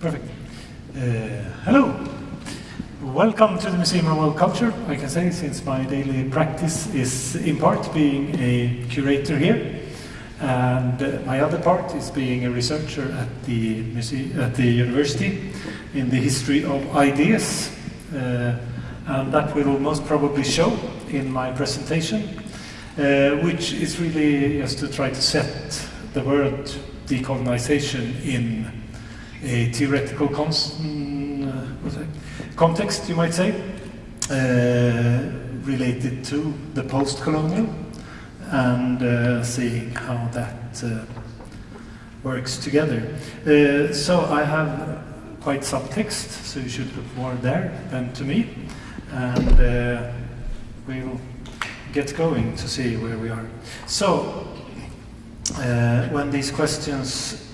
Perfect. Uh, hello. Welcome to the Museum of World Culture, I can say, since my daily practice is in part being a curator here, and uh, my other part is being a researcher at the, muse- at the university in the history of ideas, uh, and that will most probably show in my presentation, uh, which is really just to try to set the word decolonization in a theoretical mm, uh, context, you might say, uh, related to the post-colonial and uh, seeing how that works together. So I have quite some text, so you should look more there than to me, and uh, we'll get going to see where we are. So, uh, when these questions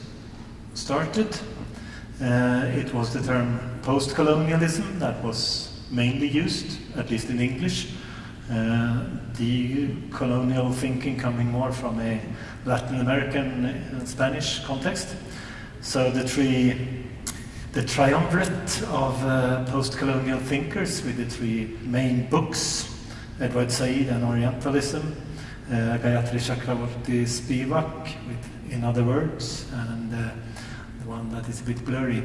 started, uh, it was the term post-colonialism that was mainly used, at least in English. Uh, the colonial thinking coming more from a Latin American and Spanish context. So the three, the triumvirate of uh, post-colonial thinkers with the three main books, Edward Said and Orientalism, uh, Gayatri Chakravorty Spivak, with In Other Worlds, and uh, one that is a bit blurry,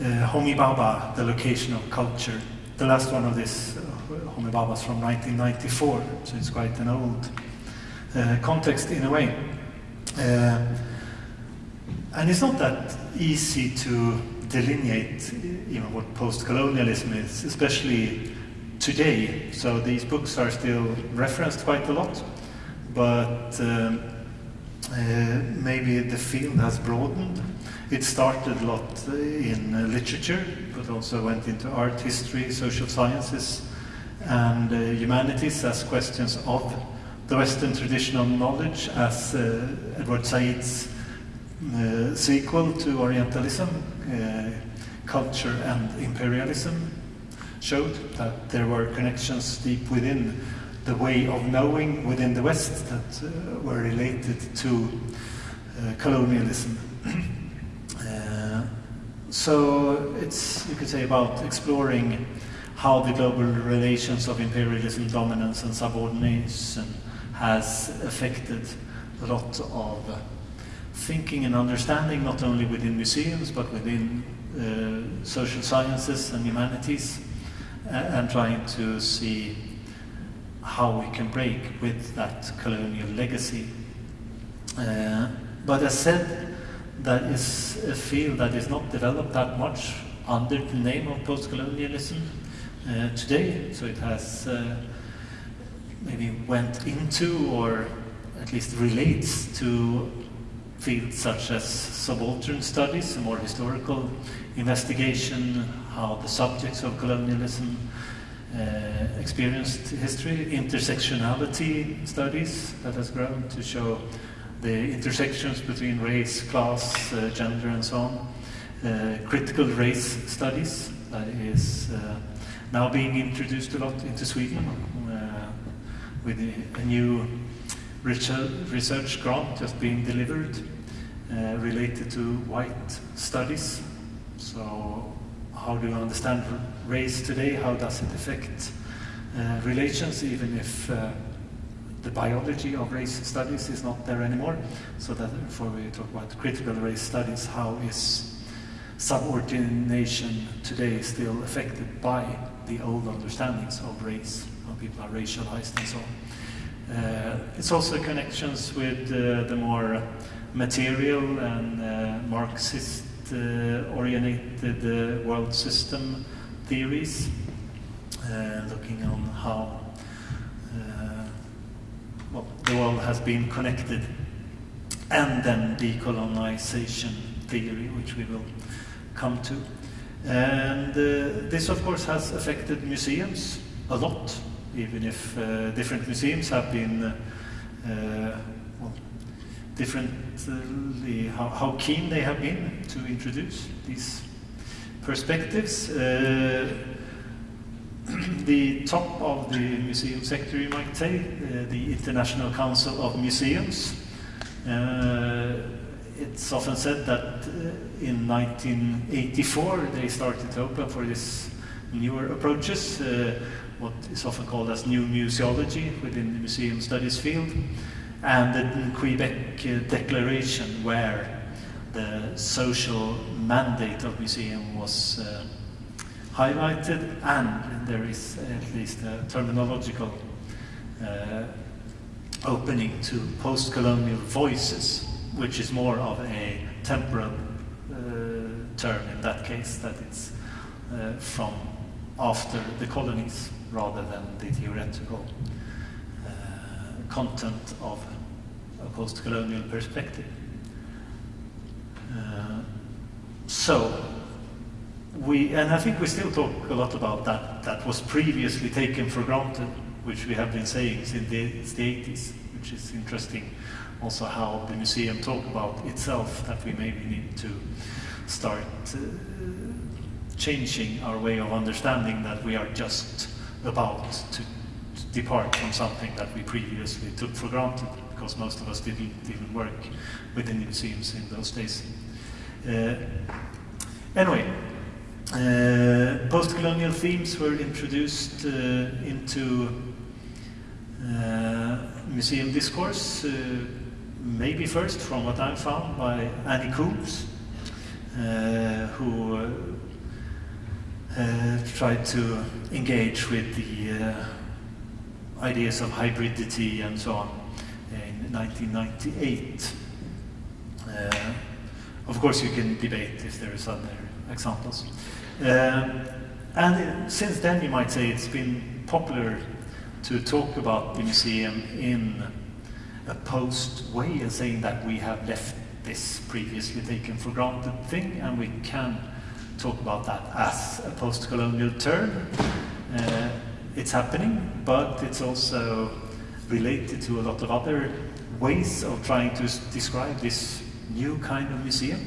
uh, Homi Bhabha, The Location of Culture. The last one of this, uh, Homi Bhabha, is from 1994, so it's quite an old uh, context in a way. And it's not that easy to delineate know, what post-colonialism is, especially today. So these books are still referenced quite a lot, but um, uh, maybe the field has broadened. It started a lot in uh, literature, but also went into art history, social sciences, and uh, humanities as questions of the Western traditional knowledge, as uh, Edward Said's sequel to Orientalism, Culture and Imperialism, showed that there were connections deep within the way of knowing within the West that uh, were related to uh, colonialism. So it's, you could say, about exploring how the global relations of imperialism, dominance, and subordination has affected a lot of thinking and understanding, not only within museums, but within uh, social sciences and humanities, and trying to see how we can break with that colonial legacy. Uh, but as said, that is a field that is not developed that much under the name of post-colonialism uh, today. So it has uh, maybe went into or at least relates to fields such as subaltern studies, a more historical investigation, how the subjects of colonialism uh, experienced history, intersectionality studies that has grown to show the intersections between race, class, uh, gender, and so on. Uh, critical race studies that is uh, now being introduced a lot into Sweden uh, with a, new research, grant just being delivered uh, related to white studies. So how do you understand race today? How does it affect uh, relations, even if the biology of race studies is not there anymore? So that before we talk about critical race studies, how is subordination today still affected by the old understandings of race, how people are racialized and so on? Uh, it's also connections with uh, the more material and uh, Marxist uh, oriented uh, world system theories, uh, looking on how uh, well, the world has been connected, and then decolonization theory, which we will come to. And uh, this, of course, has affected museums a lot, even if uh, different museums have been uh, well, differently, how, how keen they have been to introduce these perspectives. The top of the museum sector, you might say, uh, the International Council of Museums. Uh, it's often said that uh, in 1984 they started to open for this newer approaches, uh, what is often called as new museology within the museum studies field, and the Quebec uh, Declaration where the social mandate of museum was highlighted and there is at least a terminological uh, opening to post-colonial voices, which is more of a temporal uh, term in that case, that it's uh, from after the colonies rather than the theoretical uh, content of a post-colonial perspective. Uh, so, we, and I think we still talk a lot about that, that was previously taken for granted, which we have been saying since the, the 80s, which is interesting also how the museum talk about itself, that we maybe need to start uh, changing our way of understanding that we are just about to, to depart from something that we previously took for granted, because most of us didn't even work within the museums in those days. Uh, anyway, uh, post-colonial themes were introduced uh, into uh, museum discourse, uh, maybe first from what I found by Annie Coombes, uh, who tried to engage with the ideas of hybridity and so on in 1998. of course, you can debate if there is other examples. Um, and since then, you might say it's been popular to talk about the museum in a post way and saying that we have left this previously taken for granted thing and we can talk about that as a post-colonial term. Uh, it's happening, but it's also related to a lot of other ways of trying to describe this new kind of museum.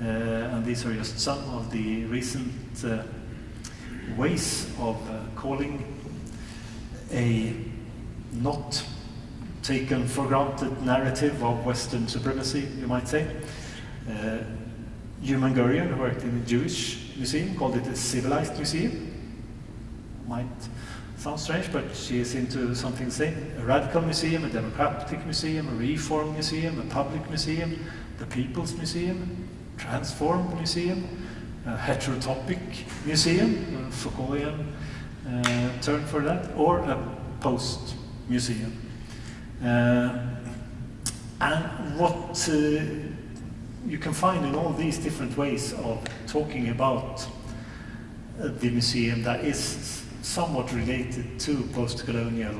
Uh, and these are just some of the recent uh, ways of uh, calling a not taken for granted narrative of Western supremacy, you might say. Uh, Gurian, who worked in a Jewish museum, called it a civilized museum. Might sound strange, but she is into something same. A radical museum, a democratic museum, a reform museum, a public museum, the People's Museum, transformed museum, a heterotopic museum, a Foucaultian uh, term for that, or a post museum. Uh, and what uh, you can find in all these different ways of talking about uh, the museum that is somewhat related to post-colonial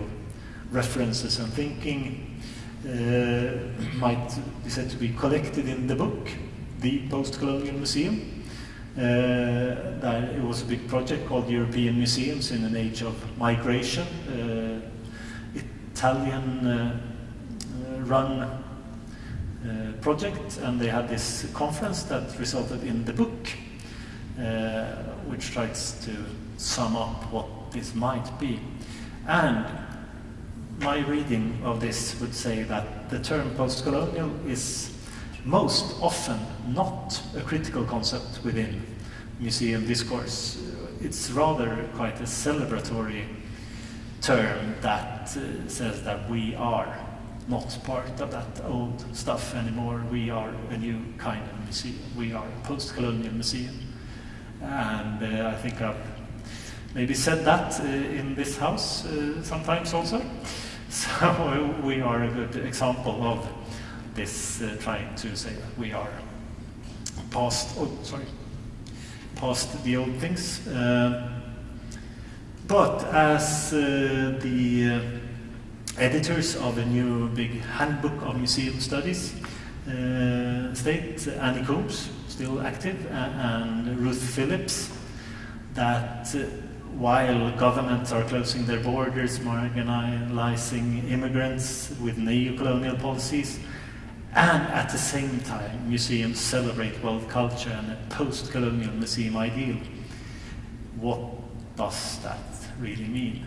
references and thinking uh, might be said to be collected in the book the post-colonial museum. Uh, it was a big project called European Museums in an Age of Migration. Uh, Italian uh, uh, project and they had this conference that resulted in the book which tries to sum up what this might be. And my reading of this would say that the term post-colonial is most often not a critical concept within museum discourse. It's rather quite a celebratory term that uh, says that we are not part of that old stuff anymore. We are a new kind of museum. We are a post-colonial museum. And uh, I think I've maybe said that uh, in this house uh, sometimes also. So we are a good example of this uh, trying to say that we are past, oh, sorry, past the old things. Uh, but as uh, the uh, editors of a new big handbook of museum studies uh, state, Annie Coombes, still active, and Ruth Phillips, that while governments are closing their borders, marginalizing immigrants with neo-colonial policies, and at the same time, museums celebrate world culture and a post-colonial museum ideal. What does that really mean?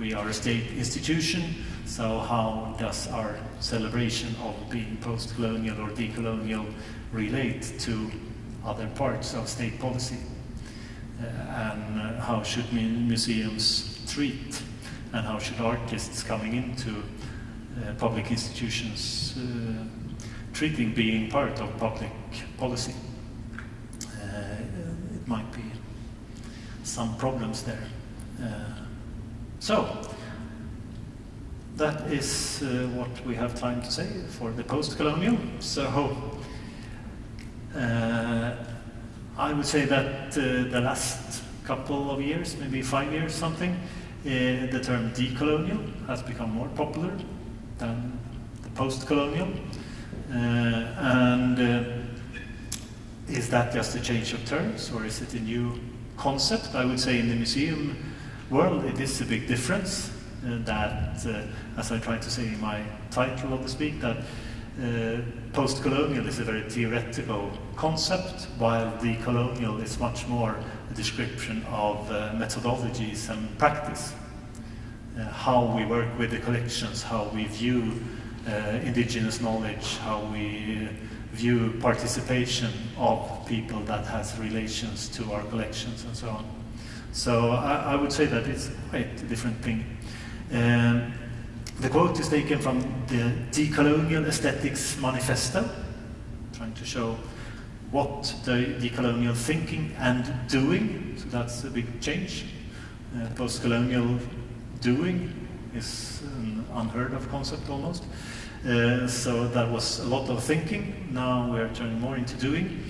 we are a state institution, so how does our celebration of being post-colonial or decolonial relate to other parts of state policy? Uh, and uh, how should museums treat and how should artists coming into uh, public institutions uh, treating being part of public policy? Uh, it might be some problems there. Uh, so, that is uh, what we have time to say for the post-colonial. So, uh, I would say that uh, the last couple of years, maybe five years something, uh, the term decolonial has become more popular than the post-colonial. Uh, and is that just a change of terms or is it a new concept? I would say in the museum world it is a big difference uh, that, uh, as I tried to say in my title of the speak, that uh, post-colonial is a very theoretical concept, while decolonial is much more a description of uh, methodologies and practice. Uh, how we work with the collections, how we view uh, indigenous knowledge, how we view participation of people that has relations to our collections and so on. So I, I would say that it's quite a different thing. Um, the quote is taken from the Decolonial Aesthetics Manifesto, trying to show what the decolonial thinking and doing, so that's a big change. Uh, Post-colonial doing is an unheard of concept almost. Uh, so that was a lot of thinking. Now we are turning more into doing.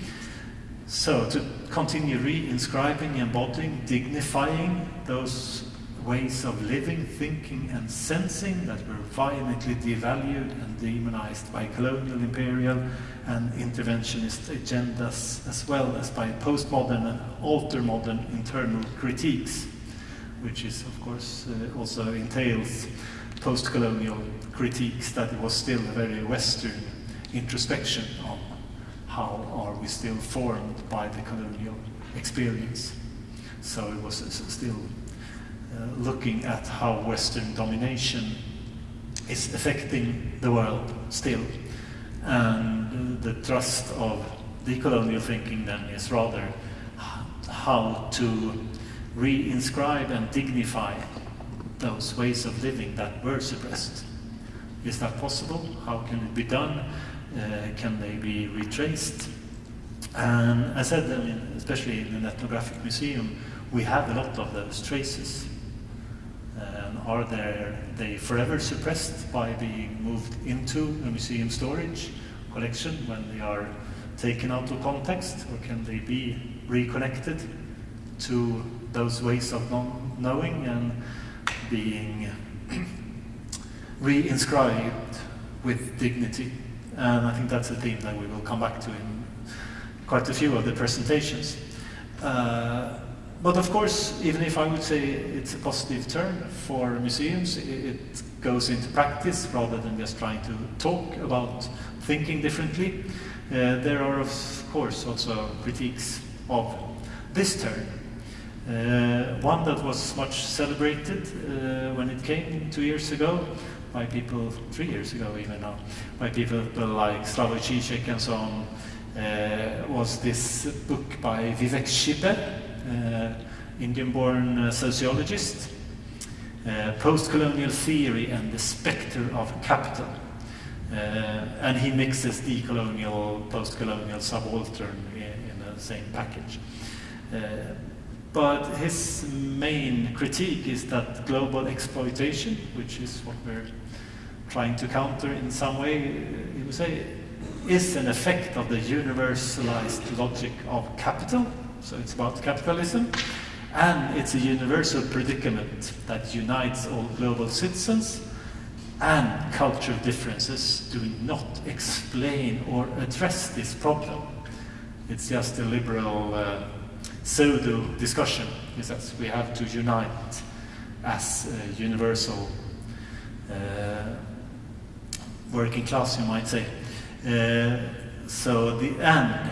So to continue re-inscribing, embodying, dignifying those ways of living, thinking and sensing that were violently devalued and demonized by colonial, imperial and interventionist agendas as well as by postmodern and alter-modern internal critiques, which is of course uh, also entails post-colonial critiques that it was still a very Western introspection on how are we still formed by the colonial experience. So it was still uh, looking at how Western domination is affecting the world still. And the thrust of decolonial thinking then is rather how to re-inscribe and dignify those ways of living that were suppressed. Is that possible? How can it be done? Uh, can they be retraced? And I said, I mean, especially in an ethnographic museum, we have a lot of those traces. Are there, they forever suppressed by being moved into a museum storage collection when they are taken out of context, or can they be reconnected to those ways of knowing and being re-inscribed with dignity. And I think that's a theme that we will come back to in quite a few of the presentations. Uh, but of course, even if I would say it's a positive turn for museums, it goes into practice rather than just trying to talk about thinking differently. Uh, there are, of course, also critiques of this turn. Uh, one that was much celebrated uh, when it came two years ago by people, three years ago even now, by people like Slavoj Žižek and so on, uh, was this book by Vivek uh, Indian-born uh, sociologist, uh, Post-colonial theory and the spectre of capital. Uh, and he mixes the decolonial, post-colonial, subaltern in, in the same package. But his main critique is that global exploitation, which is what we're trying to counter in some way, he would say, is an effect of the universalized logic of capital. So it's about capitalism. And it's a universal predicament that unites all global citizens and cultural differences do not explain or address this problem. It's just a liberal uh, pseudo discussion is that we have to unite as a universal uh, working class, you might say. Uh, so the end,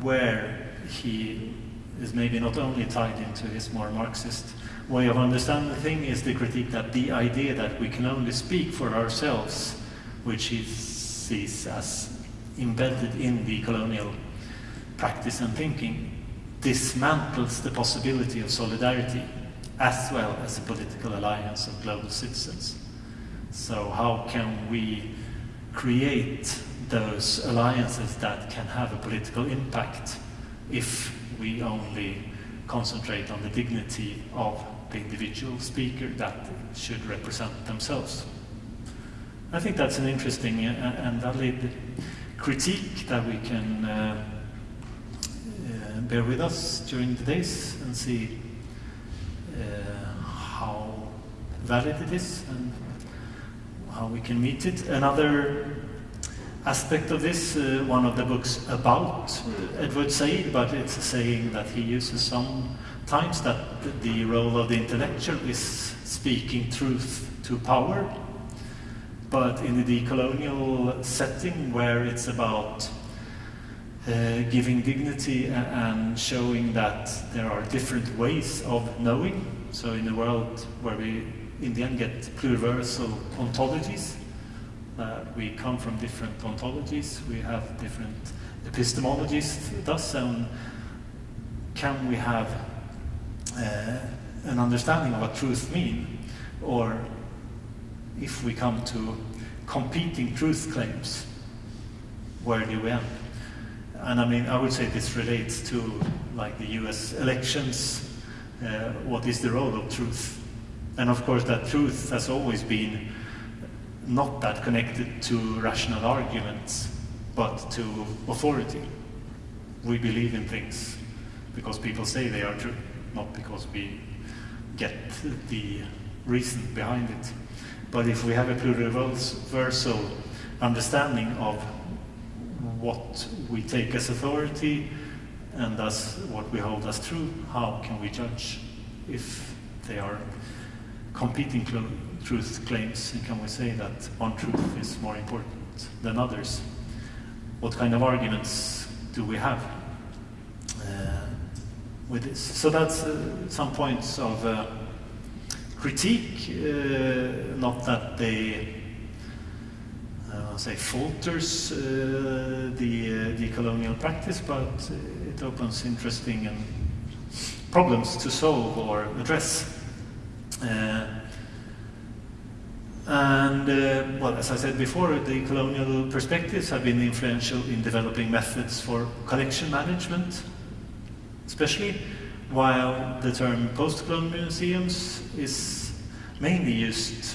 where he is maybe not only tied into his more Marxist way of understanding the thing is the critique that the idea that we can only speak for ourselves, which he sees as embedded in the colonial practice and thinking, dismantles the possibility of solidarity as well as a political alliance of global citizens. So how can we create those alliances that can have a political impact if we only concentrate on the dignity of the individual speaker that should represent themselves. I think that's an interesting uh, and valid critique that we can uh, bear with us during the days and see uh, how valid it is and how we can meet it. Another aspect of this, uh, one of the books about Edward Said, but it's saying that he uses sometimes that the role of the intellectual is speaking truth to power. But in the decolonial setting where it's about uh, giving dignity and showing that there are different ways of knowing, so in a world where we in the end get pluriversal ontologies, uh, we come from different ontologies, we have different epistemologies thus, and can we have uh, an understanding of what truth means, or if we come to competing truth claims, where do we end? And I mean, I would say this relates to like the US elections, uh, what is the role of truth? And of course that truth has always been not that connected to rational arguments, but to authority. We believe in things because people say they are true, not because we get the reason behind it. But if we have a pluriversal understanding of what we take as authority and thus what we hold as true, how can we judge if they are competing truth claims, and can we say that one truth is more important than others? What kind of arguments do we have uh, with this? So that's uh, some points of uh, critique, uh, not that they say falters uh, the, the colonial practice, but it opens interesting and problems to solve or address. Uh, and, uh, well, as I said before, decolonial perspectives have been influential in developing methods for collection management, especially, while the term post-colonial museums is mainly used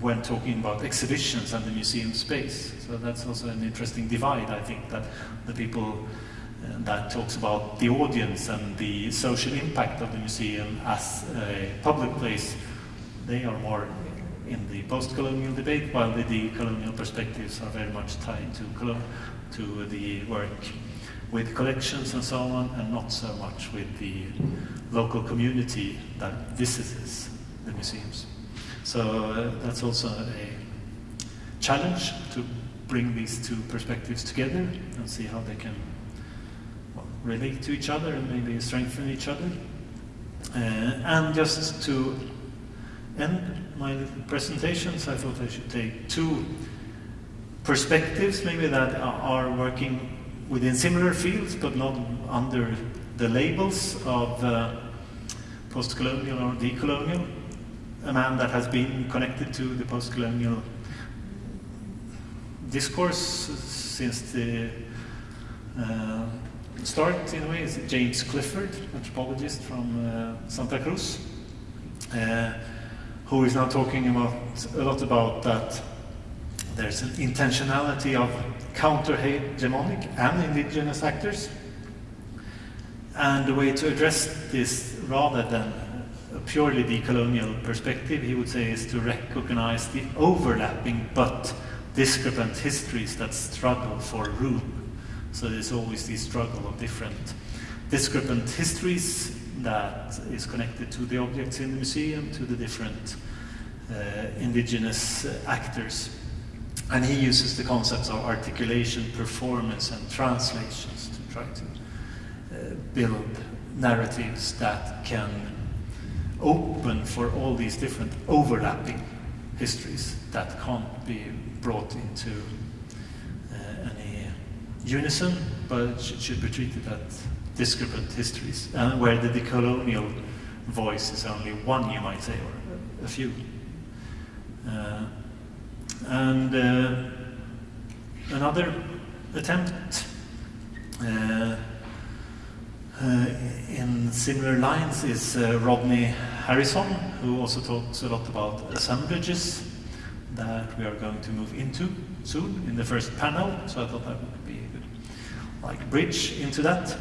when talking about exhibitions and the museum space. So that's also an interesting divide, I think, that the people uh, that talks about the audience and the social impact of the museum as a public place, they are more in the post-colonial debate, while the decolonial perspectives are very much tied to, to the work with collections and so on, and not so much with the local community that visits the museums. So uh, that's also a challenge to bring these two perspectives together and see how they can well, relate to each other and maybe strengthen each other. Uh, and just to end my presentations, I thought I should take two perspectives maybe that are working within similar fields but not under the labels of uh, post-colonial or decolonial. A man that has been connected to the post-colonial discourse since the uh, start in a way is James Clifford, anthropologist from uh, Santa Cruz. Uh, who is now talking about a lot about that there's an intentionality of counter-hegemonic and indigenous actors. And the way to address this rather than a purely decolonial perspective, he would say, is to recognize the overlapping but discrepant histories that struggle for room. So there's always this struggle of different discrepant histories that is connected to the objects in the museum, to the different uh, indigenous actors. And he uses the concepts of articulation, performance, and translations to try to uh, build narratives that can open for all these different overlapping histories that can't be brought into uh, any unison, but should, should be treated as discrepant histories, and where the decolonial voice is only one, you might say, or a few. Uh, and uh, another attempt uh, in similar lines is uh, Rodney Harrison, who also talks a lot about assemblages that we are going to move into soon in the first panel. So I thought that would be a good like, bridge into that.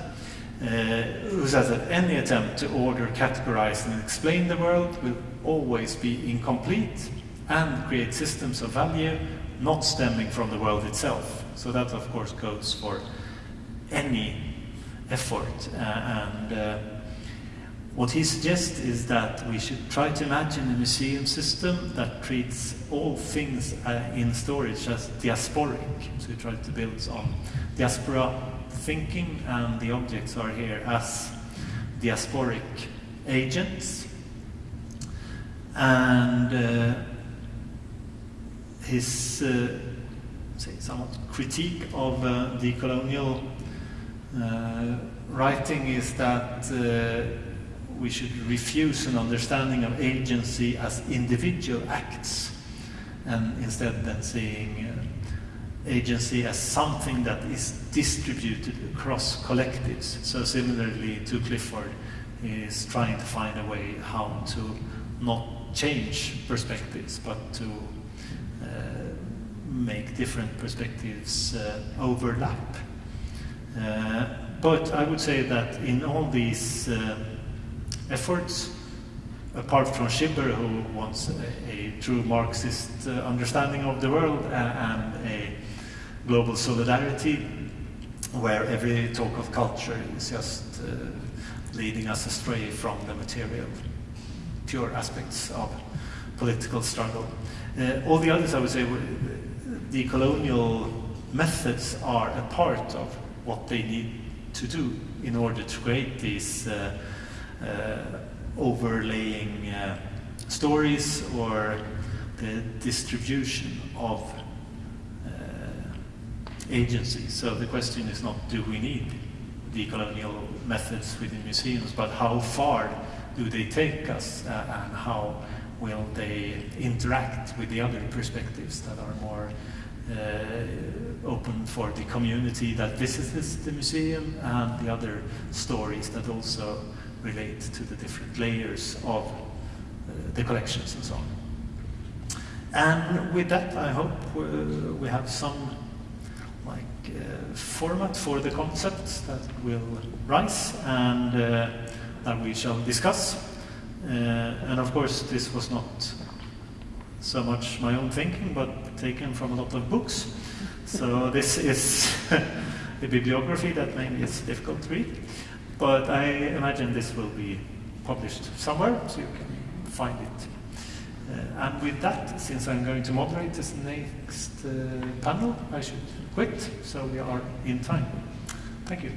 Uh, who says that any attempt to order, categorize, and explain the world will always be incomplete and create systems of value not stemming from the world itself. So that, of course, goes for any effort. Uh, and uh, what he suggests is that we should try to imagine a museum system that treats all things uh, in storage as diasporic. So we try to build on diaspora thinking, and the objects are here as diasporic agents. And uh, his uh, say somewhat critique of uh, the colonial writing is that uh, we should refuse an understanding of agency as individual acts and instead then seeing uh, agency as something that is distributed across collectives. So similarly to Clifford is trying to find a way how to not change perspectives but to uh, make different perspectives uh, overlap. Uh, but I would say that in all these uh, efforts, apart from Chibber, who wants a, a true Marxist uh, understanding of the world and a global solidarity, where every talk of culture is just uh, leading us astray from the material, pure aspects of political struggle. Uh, all the others, I would say, decolonial methods are a part of what they need to do in order to create these uh, uh, overlaying uh, stories or the distribution of uh, agency. So the question is not do we need decolonial methods within museums, but how far do they take us uh, and how will they interact with the other perspectives that are more uh, open for the community that visits the museum and the other stories that also relate to the different layers of uh, the collections and so on. And with that, I hope uh, we have some like uh, format for the concepts that will rise and uh, that we shall discuss. Uh, and of course, this was not so much my own thinking, but taken from a lot of books. So this is a bibliography that maybe is difficult to read, but I imagine this will be published somewhere, so you can find it. Uh, and with that, since I'm going to moderate this next uh, panel, I should quit, so we are in time. Thank you.